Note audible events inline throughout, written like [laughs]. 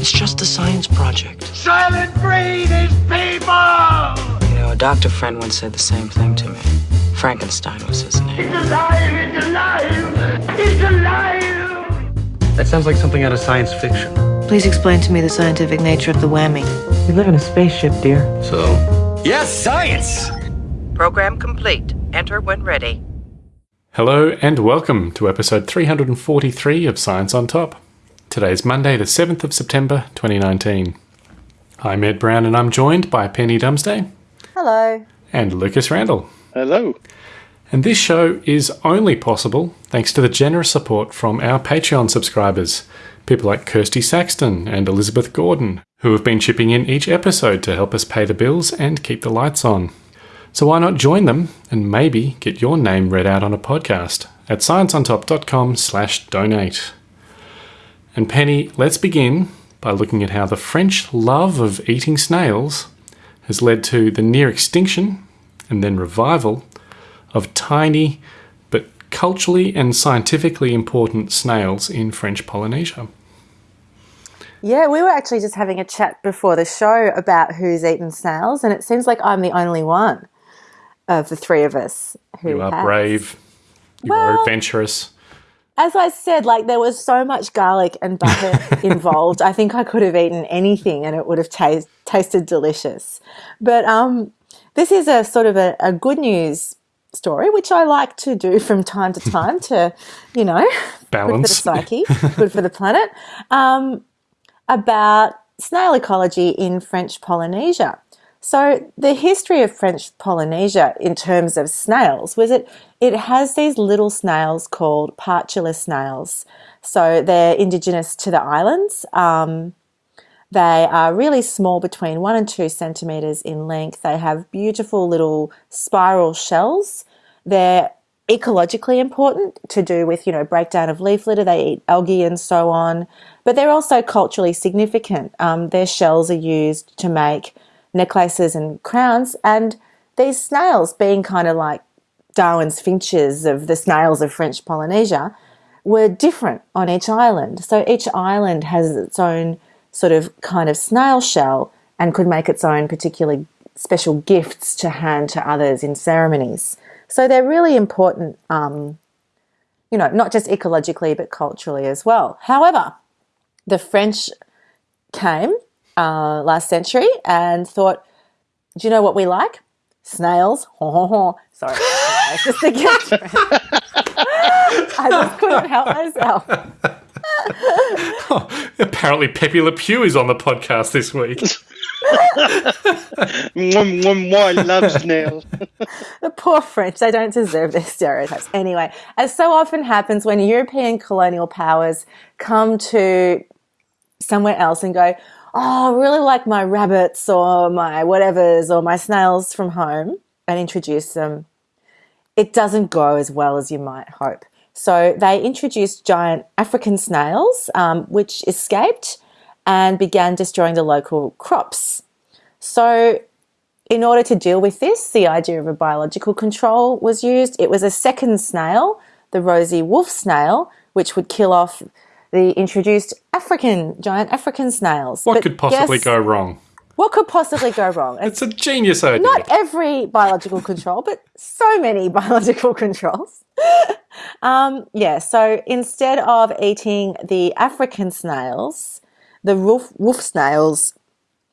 It's just a science project. Silent breed is people! You know, a doctor friend once said the same thing to me. Frankenstein was his name. It's alive! It's alive! It's alive! That sounds like something out of science fiction. Please explain to me the scientific nature of the whammy. We live in a spaceship, dear. So? Yes, science! Program complete. Enter when ready. Hello and welcome to episode 343 of Science on Top. Today is Monday, the 7th of September 2019. I'm Ed Brown and I'm joined by Penny Dumsday. Hello. And Lucas Randall. Hello. And this show is only possible thanks to the generous support from our Patreon subscribers, people like Kirsty Saxton and Elizabeth Gordon, who have been chipping in each episode to help us pay the bills and keep the lights on. So why not join them and maybe get your name read out on a podcast at scienceontop.com slash donate. And Penny, let's begin by looking at how the French love of eating snails has led to the near extinction and then revival of tiny but culturally and scientifically important snails in French Polynesia. Yeah, we were actually just having a chat before the show about who's eaten snails, and it seems like I'm the only one of the three of us who You are has. brave, you Well- are adventurous. As I said, like there was so much garlic and butter [laughs] involved. I think I could have eaten anything and it would have tas- tasted delicious. But um, this is a sort of a, a good news story, which I like to do from time to time to, [laughs] you know, balance good for the psyche, [laughs] good for the planet, um, about snail ecology in French Polynesia. So the history of French Polynesia in terms of snails was it it has these little snails called partula snails. So they're indigenous to the islands. Um, they are really small, between one and two centimeters in length. They have beautiful little spiral shells. They're ecologically important to do with, you know, breakdown of leaf litter. They eat algae and so on. But they're also culturally significant. Um, their shells are used to make necklaces and crowns. And these snails, being kind of like Darwin's finches of the snails of French Polynesia, were different on each island. So each island has its own sort of kind of snail shell and could make its own particular special gifts to hand to others in ceremonies. So they're really important, um, you know, not just ecologically but culturally as well. However, the French came uh, last century and thought, do you know what we like? Snails. [laughs] Sorry, it's [laughs] just a gift. [laughs] I just couldn't help myself. Apparently, Pepe Le Pew is on the podcast this week. Mwah, mwah, mwah, I love snails. The poor French, they don't deserve their stereotypes. Anyway, as so often happens when European colonial powers come to somewhere else and go, Oh, I really like my rabbits or my whatevers or my snails from home and introduce them, it doesn't go as well as you might hope. So they introduced giant African snails, um, which escaped and began destroying the local crops. So in order to deal with this, the idea of a biological control was used. It was a second snail, the rosy wolf snail, which would kill off the introduced African, giant African snails. What But could possibly guess go wrong? What could possibly go wrong? [laughs] It's a genius idea. not every biological control, but so many [laughs] biological controls. [laughs] um, yeah, so instead of eating the African snails, the wolf, wolf snails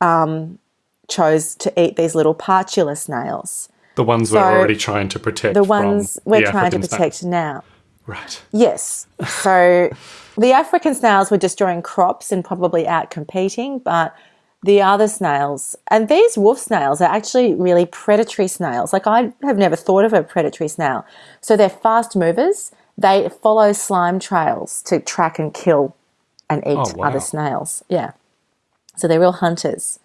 um, chose to eat these little partula snails, the ones so we're already trying to protect. the ones we're the trying to protect snails. now. Right. Yes. So [laughs] the African snails were destroying crops and probably out competing, but the other snails, and these wolf snails are actually really predatory snails. Like I have never thought of a predatory snail. So they're fast movers. They follow slime trails to track and kill and eat Oh, wow. other snails. Yeah. So they're real hunters.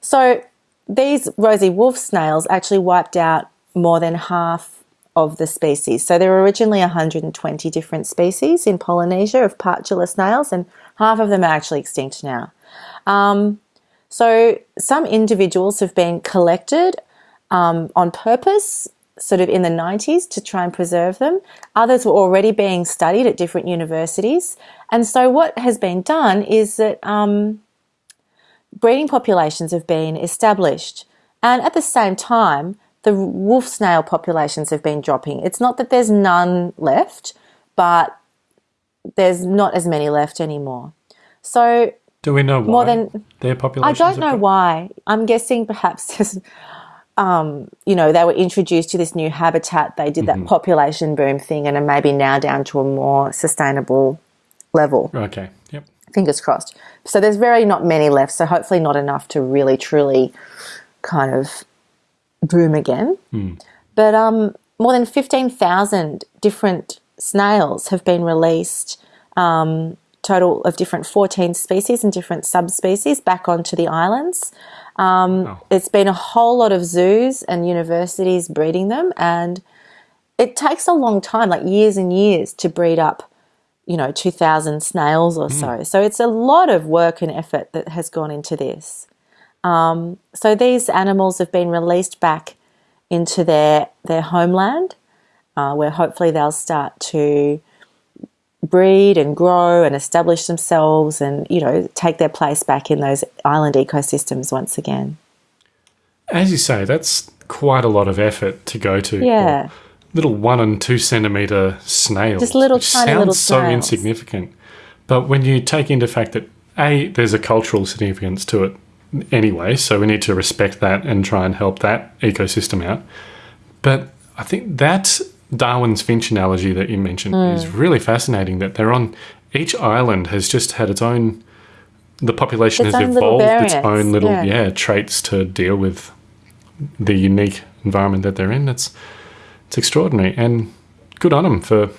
So these rosy wolf snails actually wiped out more than half of the species. So there were originally 120 different species in Polynesia of partula snails, and half of them are actually extinct now. Um, so some individuals have been collected um, on purpose, sort of in the 90s, to try and preserve them. Others were already being studied at different universities. And so what has been done is that um, breeding populations have been established. And at the same time, the wolf snail populations have been dropping. It's not that there's none left, but there's not as many left anymore. So Do we know why More than- their populations? I don't know why. I'm guessing perhaps [laughs] um, you know, they were introduced to this new habitat. They did that population boom thing and are maybe now down to a more sustainable level. Okay. Yep. Fingers crossed. So there's very not many left. So hopefully not enough to really truly kind of boom again. But um, more than 15,000 different snails have been released, um, total of different 14 species and different subspecies back onto the islands. Um, It's been a whole lot of zoos and universities breeding them, and it takes a long time, like years and years, to breed up, you know, 2,000 snails or so. So it's a lot of work and effort that has gone into this. Um, so these animals have been released back into their their homeland, uh, where hopefully they'll start to breed and grow and establish themselves, and you know take their place back in those island ecosystems once again. As you say, that's quite a lot of effort to go to. Yeah. Little one and two centimeter snails. Just little tiny sounds little so insignificant. But when you take into fact that A, there's a cultural significance to it anyway, so we need to respect that and try and help that ecosystem out. But I think that Darwin's finch analogy that you mentioned Hmm. is really fascinating that they're on each island has just had its own the population Its has evolved its own little yeah. yeah traits to deal with the unique environment that they're in. It's it's extraordinary and good on them for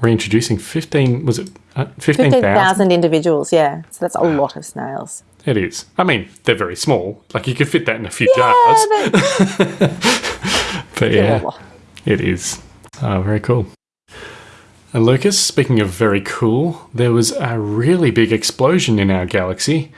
reintroducing fifteen. Was it uh, fifteen thousand? 15,000 individuals, yeah. So that's a lot of snails. It is. I mean, they're very small. Like you could fit that in a few Yeah, jars. but- [laughs] Yeah. it is. Oh, very cool. And Lucas, speaking of very cool, there was a really big explosion in our galaxy,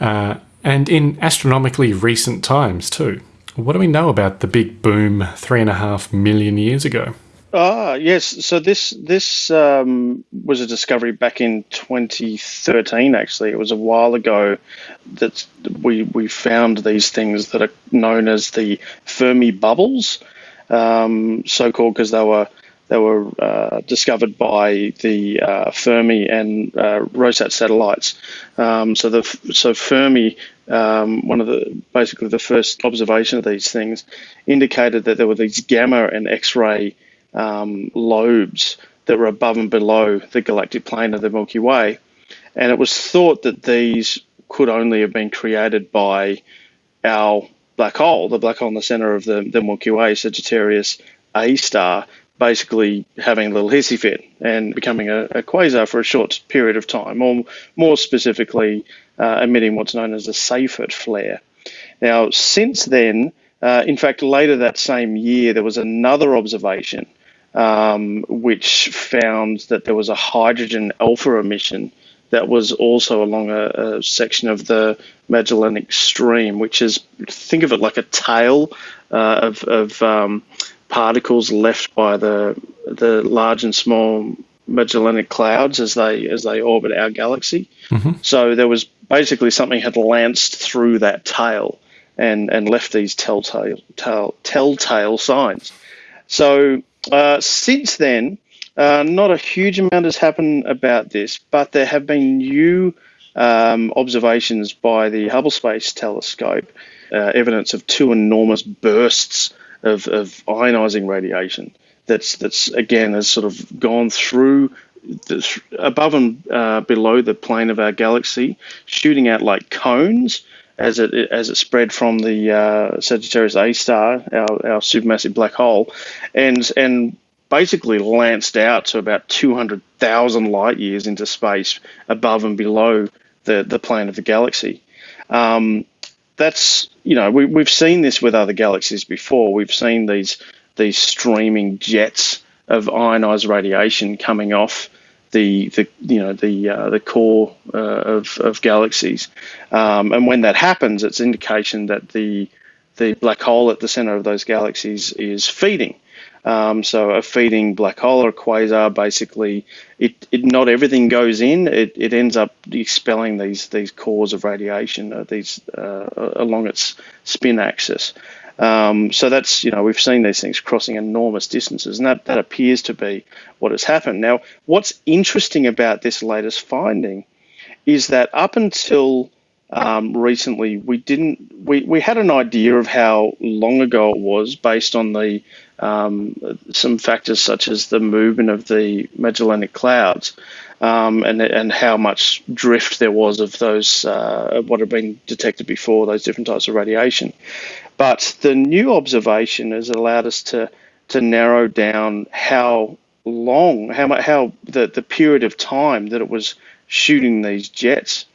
uh, and in astronomically recent times too. What do we know about the big boom three and a half million years ago? Ah, yes. So this this um, was a discovery back in 2013. Actually, it was a while ago that we we found these things that are known as the Fermi bubbles, um, so called because they were they were uh, discovered by the uh, Fermi and uh, Rosat satellites. Um, so the so Fermi, um, one of the basically the first observation of these things, indicated that there were these gamma and X-ray um, lobes that were above and below the galactic plane of the Milky Way, and it was thought that these could only have been created by our black hole, the black hole in the center of the, the Milky Way, Sagittarius A star, basically having a little hissy fit and becoming a, a quasar for a short period of time, or more specifically, uh, emitting what's known as a Seyfert flare. Now, since then, uh, in fact, later that same year, there was another observation um, which found that there was a hydrogen alpha emission that was also along a, a section of the Magellanic Stream, which is think of it like a tail uh, of, of um, particles left by the the large and small Magellanic clouds as they as they orbit our galaxy. So there was basically something had lanced through that tail and and left these telltale tell, telltale signs. So uh, since then, uh, not a huge amount has happened about this, but there have been new um, observations by the Hubble Space Telescope, uh, evidence of two enormous bursts of, of ionizing radiation. That's that's again has sort of gone through the, above and uh, below the plane of our galaxy, shooting out like cones as it as it spread from the uh, Sagittarius A star, our, our supermassive black hole, and and basically lanced out to about 200,000 light years into space above and below the, the plane of the galaxy. Um, that's you know we, we've seen this with other galaxies before. We've seen these these streaming jets of ionized radiation coming off the the you know the uh, the core uh, of of galaxies, um, and when that happens, it's indication that the the black hole at the center of those galaxies is feeding. Um, so a feeding black hole or quasar, basically, it, it not everything goes in. It, it ends up expelling these these cores of radiation uh, these uh, along its spin axis. Um, so that's you know we've seen these things crossing enormous distances, and that that appears to be what has happened. Now, what's interesting about this latest finding is that up until um, recently, we didn't we, we had an idea of how long ago it was based on the um, some factors such as the movement of the Magellanic Clouds um, and and how much drift there was of those uh, what had been detected before those different types of radiation. But the new observation has allowed us to to narrow down how long how how the the period of time that it was shooting these jets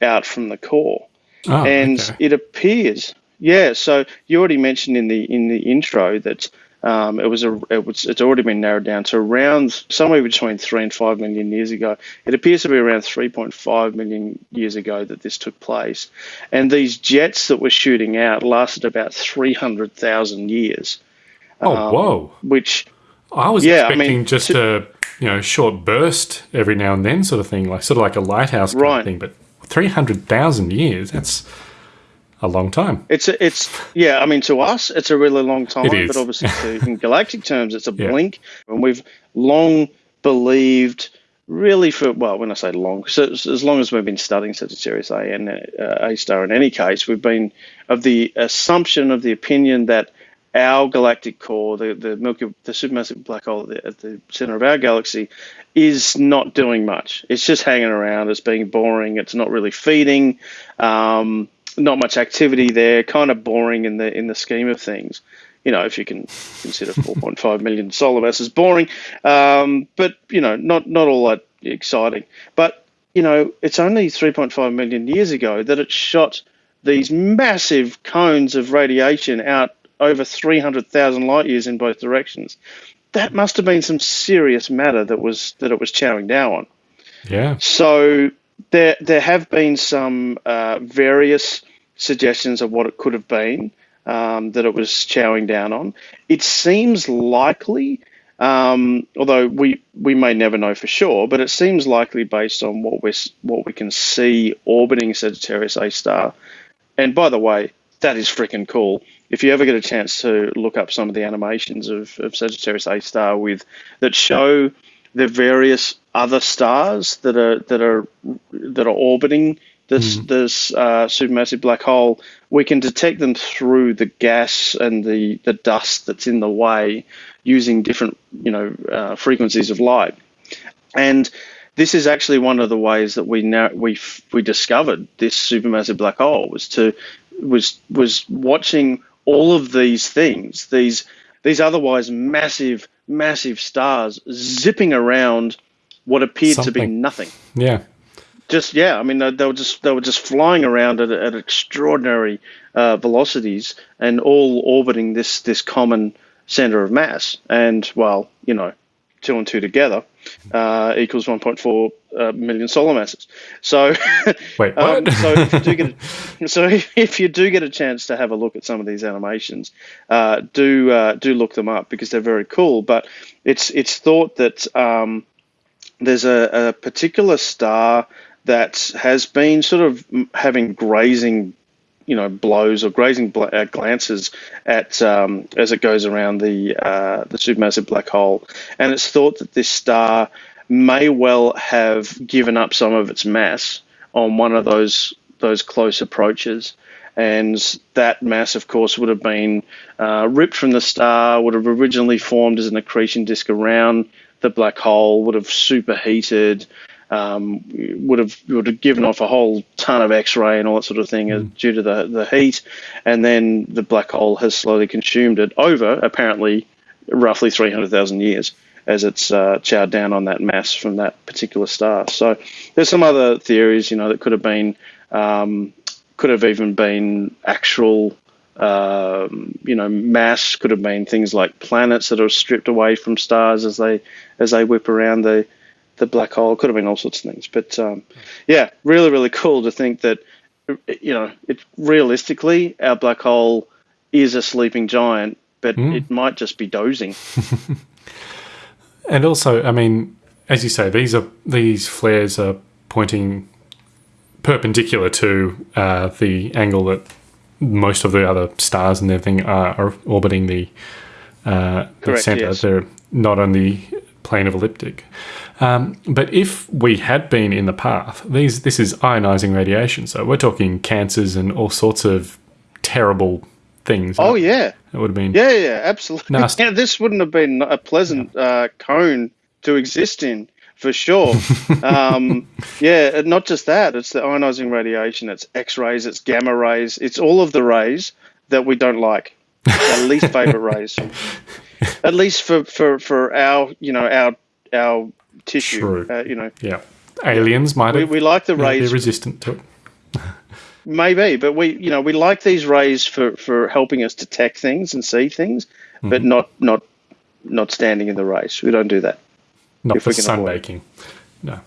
out from the core. Oh, and okay. it appears, yeah. So you already mentioned in the in the intro that um, it was a it was it's already been narrowed down to around somewhere between three and five million years ago. It appears to be around 3.5 million years ago that this took place, and these jets that were shooting out lasted about 300,000 years. Oh, um, whoa! Which I was yeah, I expecting mean, just a you know short burst every now and then, sort of thing, like sort of like a lighthouse kind Right. of thing. But three hundred thousand years—that's a long time. It's a, it's yeah. I mean, to us, it's a really long time, It is. but obviously, to, [laughs] in galactic terms, it's a Yeah. blink. And we've long believed, really, for well, when I say long, so as as long as we've been studying Sagittarius A and uh, A star, in any case, we've been of the assumption of the opinion that our galactic core, the the Milky, the supermassive black hole at the, at the center of our galaxy, is not doing much. It's just hanging around. It's being boring. It's not really feeding. Um, not much activity there. Kind of boring in the in the scheme of things. You know, if you can consider [laughs] 4.5 million solar masses boring, um, but you know, not not all that exciting. But you know, it's only 3.5 million years ago that it shot these massive cones of radiation out over 300,000 light years in both directions. That must have been some serious matter that was that it was chowing down on. Yeah. So there there have been some uh, various suggestions of what it could have been um, that it was chowing down on. It seems likely, um, although we we may never know for sure, but it seems likely based on what we what we can see orbiting Sagittarius A star. And by the way, that is freaking cool. If you ever get a chance to look up some of the animations of, of Sagittarius A star with that show the various other stars that are that are that are orbiting this this uh, supermassive black hole, we can detect them through the gas and the the dust that's in the way using different you know uh, frequencies of light, and this is actually one of the ways that we now we we discovered this supermassive black hole was to was was watching all of these things these these otherwise massive massive stars zipping around what appeared to be nothing. Yeah. Just yeah i mean they, they were just they were just flying around at, at extraordinary uh, velocities and all orbiting this this common center of mass. And well you know two and two together uh, equals 1.4 uh, million solar masses. So [laughs] Wait, um, so if you do get a, [laughs] so if, if you do get a chance to have a look at some of these animations, uh, do uh, do look them up because they're very cool. But it's it's thought that um, there's a, a particular star that has been sort of having grazing you know blows or grazing bl- uh, glances at um, as it goes around the uh, the supermassive black hole, and it's thought that this star may well have given up some of its mass on one of those those close approaches. And that mass, of course, would have been uh, ripped from the star, would have originally formed as an accretion disk around the black hole, would have superheated, um, would have would have given off a whole ton of X-ray and all that sort of thing uh, due to the the heat, and then the black hole has slowly consumed it over apparently roughly 300,000 years as it's uh, chowed down on that mass from that particular star. So there's some other theories, you know, that could have been um, could have even been actual. Um, you know, mass could have been things like planets that are stripped away from stars as they as they whip around the the black hole. Could have been all sorts of things, but um, yeah, really, really cool to think that you know, it realistically, our black hole is a sleeping giant but it might just be dozing. [laughs] And also, I mean, as you say, these are these flares are pointing perpendicular to uh, the angle that most of the other stars and everything are, are orbiting the, uh, the Correct, center. yes. They're not on the plane of elliptic. Um, but if we had been in the path, these this is ionizing radiation, so we're talking cancers and all sorts of terrible things. Oh yeah, it would have been. yeah, yeah, absolutely. Nasty. [laughs] Yeah, this wouldn't have been a pleasant uh, cone to exist in for sure. [laughs] um, yeah, not just that; it's the ionizing radiation, it's X-rays, it's gamma rays, it's all of the rays that we don't like. Our least [laughs] favorite rays, at least for, for, for our you know our our tissue. Uh, you know, Yeah. Aliens might we, have we like the rays resistant to it. Maybe, but we, you know, we like these rays for, for helping us detect things and see things, but Mm-hmm. not not not standing in the rays. We don't do that. Not for we can avoid it. sunbaking. No.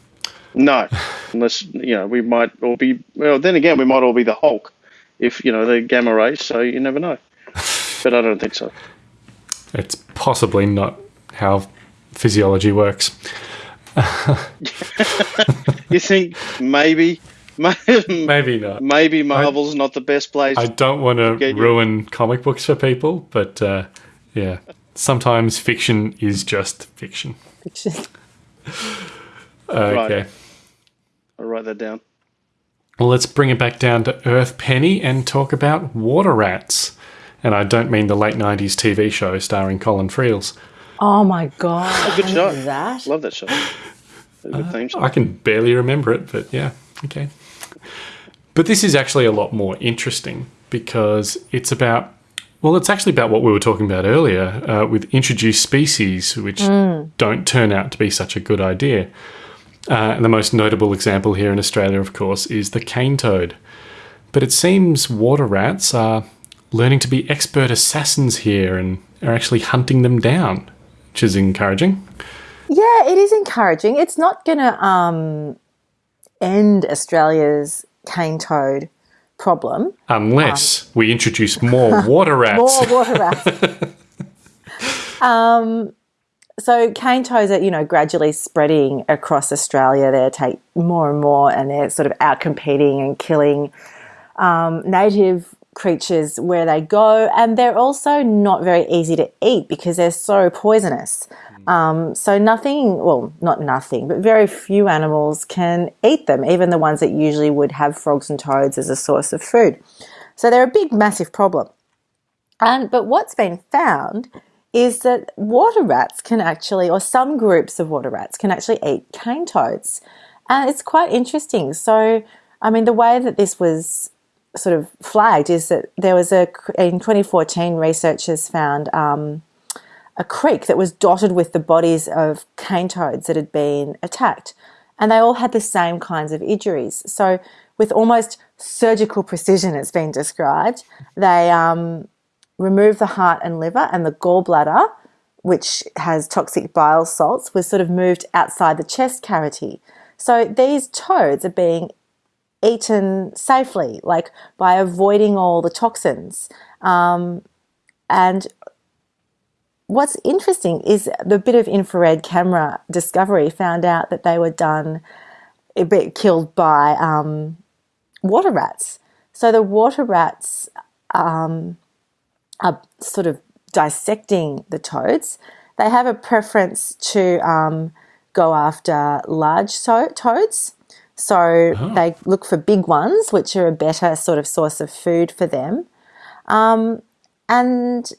No, unless you know we might all be. Well, then again, we might all be the Hulk, if you know the gamma rays. So you never know. [laughs] But I don't think so. It's possibly not how physiology works. [laughs] You think maybe, maybe, [laughs] Maybe not. maybe Marvel's not the best place. I don't want to Get you. ruin comic books for people, but uh, yeah, sometimes fiction is just fiction. Fiction. [laughs] Okay. I'll write that down. Well, let's bring it back down to Earth Penny and talk about water rats. And I don't mean the late 90s TV show starring Colin Friels. Oh my god! Good I show. remember That. Love that show. A good theme song. I can barely remember it, but yeah, okay. But this is actually a lot more interesting because it's about, well, it's actually about what we were talking about earlier uh, with introduced species, which don't turn out to be such a good idea. Uh, and the most notable example here in Australia, of course, is the cane toad. But it seems water rats are learning to be expert assassins here and are actually hunting them down, which is encouraging. Yeah, it is encouraging. It's not going to um, end Australia's cane toad problem. Unless we introduce more [laughs] water rats. More water rats. [laughs] um, so cane toads are, you know, gradually spreading across Australia. They take more and more, and they're sort of out competing and killing um, native creatures where they go. And they're also not very easy to eat because they're so poisonous. Um, so nothing, well, not nothing, but very few animals can eat them, even the ones that usually would have frogs and toads as a source of food. So they're a big, massive problem. And but what's been found is that water rats can actually, or some groups of water rats can actually eat cane toads, and it's quite interesting. So, I mean, the way that this was sort of flagged is that there was a in 2014 researchers found um, a creek that was dotted with the bodies of cane toads that had been attacked, and they all had the same kinds of injuries. So, with almost surgical precision, it's been described, they um, removed the heart and liver, and the gallbladder, which has toxic bile salts, was sort of moved outside the chest cavity. So these toads are being eaten safely, like by avoiding all the toxins. Um, and what's interesting is the bit of infrared camera discovery found out that they were done, a bit killed by um, water rats. So the water rats um, are sort of dissecting the toads. They have a preference to um, go after large toads. So they look for big ones, which are a better sort of source of food for them. Um, and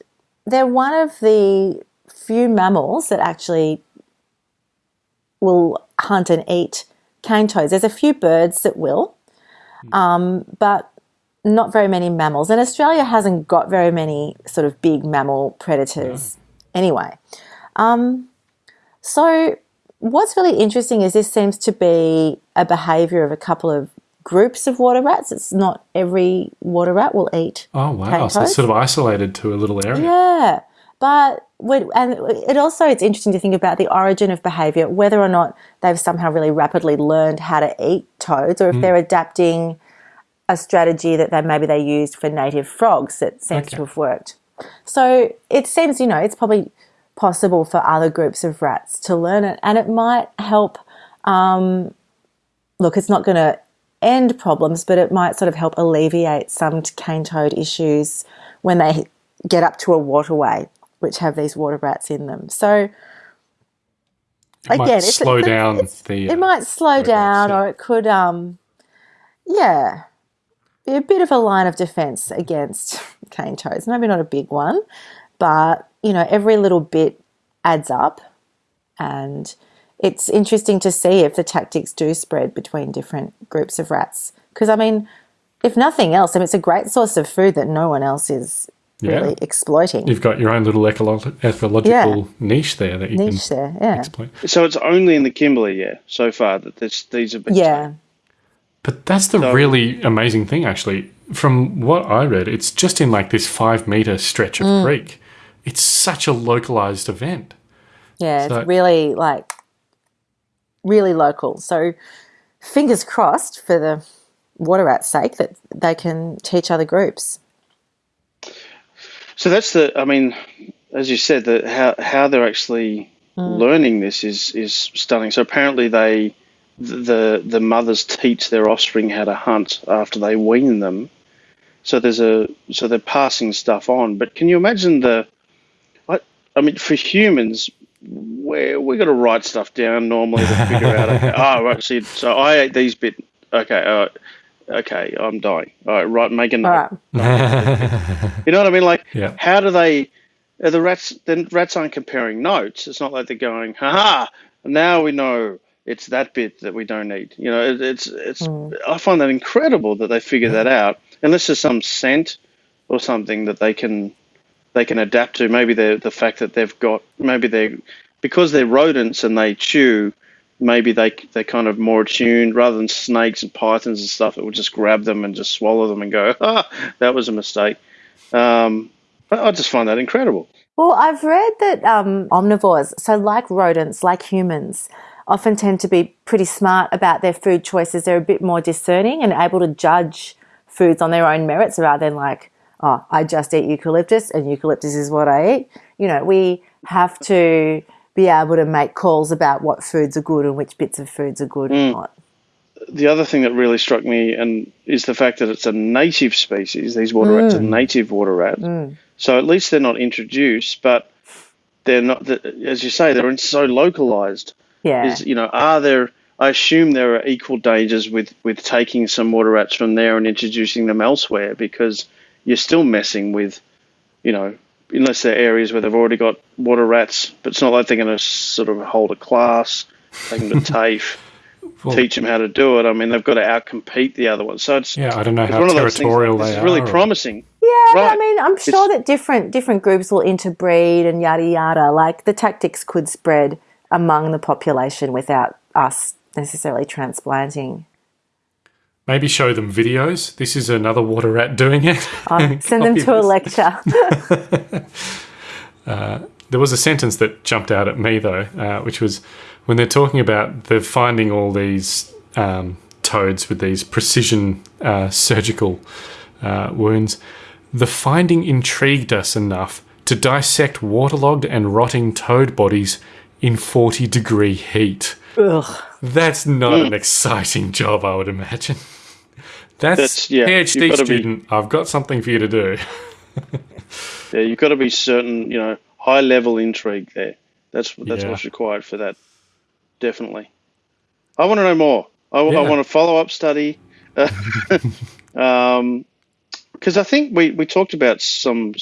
they're one of the few mammals that actually will hunt and eat cane toads. There's a few birds that will, um, but not very many mammals. And Australia hasn't got very many sort of big mammal predators anyway. Um, so, what's really interesting is this seems to be a behaviour of a couple of groups of water rats. It's not every water rat will eat. Oh wow! So it's sort of isolated to a little area. Yeah, but when, and it also it's interesting to think about the origin of behaviour, whether or not they've somehow really rapidly learned how to eat toads, or if they're adapting a strategy that they maybe they used for native frogs that seems to have worked. So it seems, you know, it's probably possible for other groups of rats to learn it, and it might help. Um, look, it's not going to end problems, but it might sort of help alleviate some cane toad issues when they get up to a waterway which have these water rats in them. So It might slow down the, it uh, might slow progress, down, yeah. or it could, um, yeah, be a bit of a line of defence against [laughs] cane toads. Maybe not a big one, but you know, every little bit adds up, and it's interesting to see if the tactics do spread between different groups of rats. Because I mean, if nothing else, I mean, it's a great source of food that no one else is Yeah. really exploiting. You've got your own little ecolo- ecological Yeah. niche there that you Niche can there, yeah, exploit. So it's only in the Kimberley, yeah, so far that this, these have been. yeah, But that's the So- really amazing thing, actually. From what I read, it's just in like this five meter stretch of Mm. creek. It's such a localized event. yeah. So- it's really like really local. So fingers crossed for the water rat's sake that they can teach other groups. So that's the. I mean, as you said, that how how they're actually mm. learning this is is stunning. So apparently they, the the mothers teach their offspring how to hunt after they wean them. So there's a so they're passing stuff on. But can you imagine the? I, I mean, for humans, where we got to write stuff down normally to figure out. Okay, [laughs] oh, right. See, so I ate these bit. Okay, uh, okay, I'm dying. All right, right. Make a note. All right. [laughs] You know what I mean? Like, Yeah. how do they? Are the rats then rats aren't comparing notes. It's not like they're going, "Ha ha, Now we know it's that bit that we don't need. You know, it, it's it's. I find that incredible that they figure that out. Unless there's some scent or something that they can they can adapt to. Maybe the the fact that they've got maybe they because they're rodents and they chew. Maybe they they're kind of more attuned rather than snakes and pythons and stuff. It would just grab them and just swallow them and go, [laughs] ah, that was a mistake. Um, I, I just find that incredible. Well, I've read that um, omnivores, so like rodents, like humans, often tend to be pretty smart about their food choices. They're a bit more discerning and able to judge foods on their own merits rather than like, oh, I just eat eucalyptus and eucalyptus is what I eat. You know, we have to be able to make calls about what foods are good and which bits of foods are good and hmm. not. the other thing that really struck me and is the fact that it's a native species. These water rats are hmm. native water rats, hmm. so at least they're not introduced, but they're not. As you say, they're so localized. Yeah. Is you know, are there? I assume there are equal dangers with with taking some water rats from there and introducing them elsewhere because you're still messing with, you know, unless they're areas where they've already got water rats. But it's not like they're going to sort of hold a class, take them to TAFE, Well- teach them how to do it. I mean, they've got to outcompete the other ones. So it's Yeah, I don't know how one of those things territorial they this are. is really or- promising. Yeah, but I mean, I'm sure that different different groups will interbreed and yada yada. Like the tactics could spread among the population without us necessarily transplanting. Maybe show them videos. This is another water rat doing it. I'll [laughs] send them to a lecture. [laughs] [laughs] There was a sentence that jumped out at me though, uh, which was when they're talking about they're finding all these um, toads with these precision uh, surgical uh, wounds. The finding intrigued us enough to dissect waterlogged and rotting toad bodies in 40 degree heat. Ugh. That's not an exciting job, I would imagine. That's, That's- yeah, PhD gotta be- student. I've got something for you to do. [laughs] Yeah, you've got to be certain, you know, high level intrigue there. That's that's Yeah. what's required for that. Definitely. I want to know more. I, I want a follow up study. [laughs] um, because I think we, we talked about some.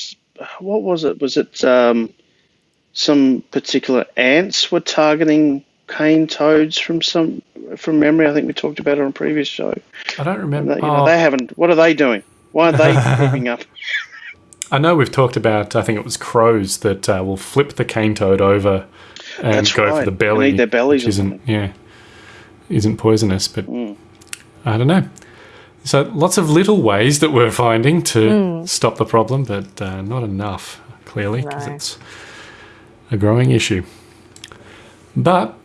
What was it? Was it um, some particular ants were targeting cane toads from some from memory? I think we talked about it on a previous show. I don't remember. They, you know, Oh. they haven't. What are they doing? Why aren't they [laughs] keeping up? I know we've talked about. I think it was crows that uh, will flip the cane toad over and That's go for the And belly, eat their bellies which isn't yeah, isn't poisonous. But Mm. I don't know. So lots of little ways that we're finding to stop the problem, but uh, not enough clearly because No. it's a growing issue. But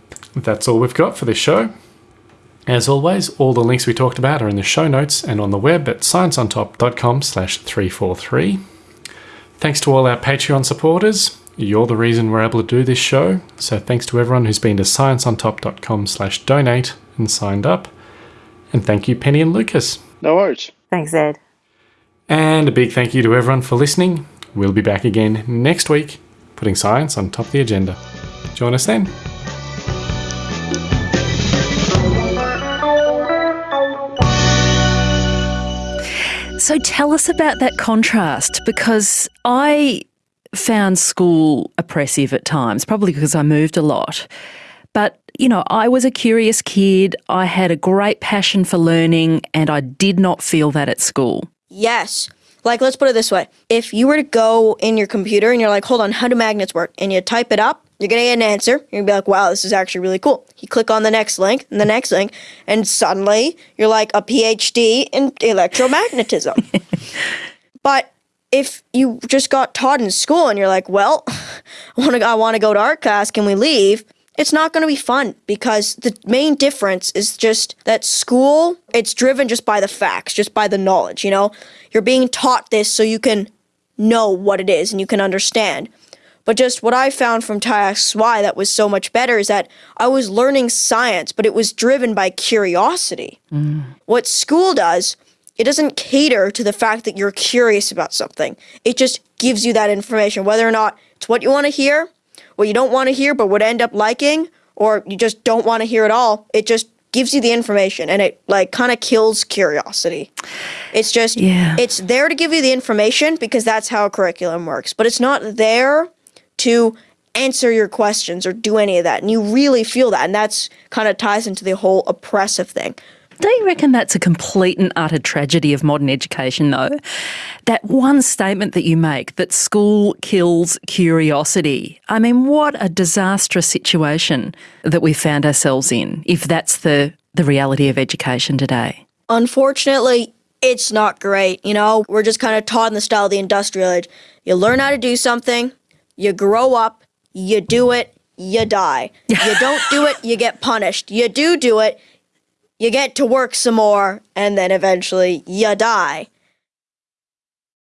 that's all we've got for this show. As always, all the links we talked about are in the show notes and on the web at scienceontop.com slash 343. Thanks to all our Patreon supporters. You're the reason we're able to do this show. So thanks to everyone who's been to scienceontop.com slash donate and signed up. And thank you, Penny and Lucas. No worries. Thanks, Ed. And a big thank you to everyone for listening. We'll be back again next week, putting science on top of the agenda. Join us then. So tell us about that contrast because I found school oppressive at times, probably because I moved a lot. But, you know, I was a curious kid, I had a great passion for learning, and I did not feel that at school. Yes. Like, let's put it this way. If you were to go in your computer and you're like, hold on, how do magnets work? And you type it up, you're going to get an answer. You're going to be like, wow, this is actually really cool. You click on the next link and the next link, and suddenly you're like a PhD in electromagnetism. [laughs] but if you just got taught in school and you're like, well, [laughs] I want to I want to go to art class, can we leave? It's not going to be fun because the main difference is just that school, it's driven just by the facts, just by the knowledge, you know? You're being taught this so you can know what it is and you can understand. But just what I found from TIXY that was so much better is that I was learning science, but it was driven by curiosity. Mm. What school does, it doesn't cater to the fact that you're curious about something. It just gives you that information, whether or not it's what you want to hear, what you don't want to hear but would end up liking, or you just don't want to hear at all. It just gives you the information and it like kind of kills curiosity. It's just Yeah. it's there to give you the information because that's how a curriculum works, but it's not there to answer your questions or do any of that. And you really feel that and that's kind of ties into the whole oppressive thing. Don't you reckon that's a complete and utter tragedy of modern education, though? That one statement that you make that school kills curiosity. I mean, what a disastrous situation that we found ourselves in, if that's the, the reality of education today. Unfortunately, it's not great. You know, we're just kind of taught in the style of the industrial age. You learn how to do something, you grow up, you do it, you die. [laughs] You don't do it, you get punished. You do do it, you get to work some more, and then eventually you die.